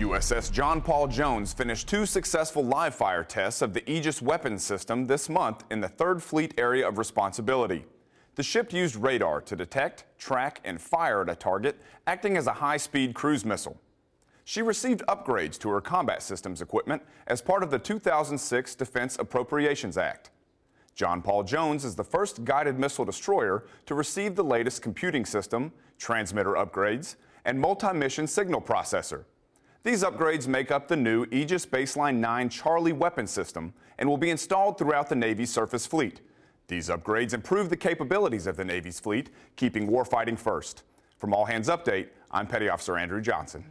USS John Paul Jones finished two successful live fire tests of the Aegis weapons system this month in the 3rd Fleet Area of Responsibility. The ship used radar to detect, track, and fire at a target, acting as a high-speed cruise missile. She received upgrades to her combat systems equipment as part of the 2006 Defense Appropriations Act. John Paul Jones is the first guided missile destroyer to receive the latest computing system, transmitter upgrades, and multi-mission signal processor. These upgrades make up the new Aegis Baseline 9 Charlie weapon system and will be installed throughout the Navy's surface fleet. These upgrades improve the capabilities of the Navy's fleet, keeping warfighting first. From All Hands Update, I'm Petty Officer Andrew Johnson.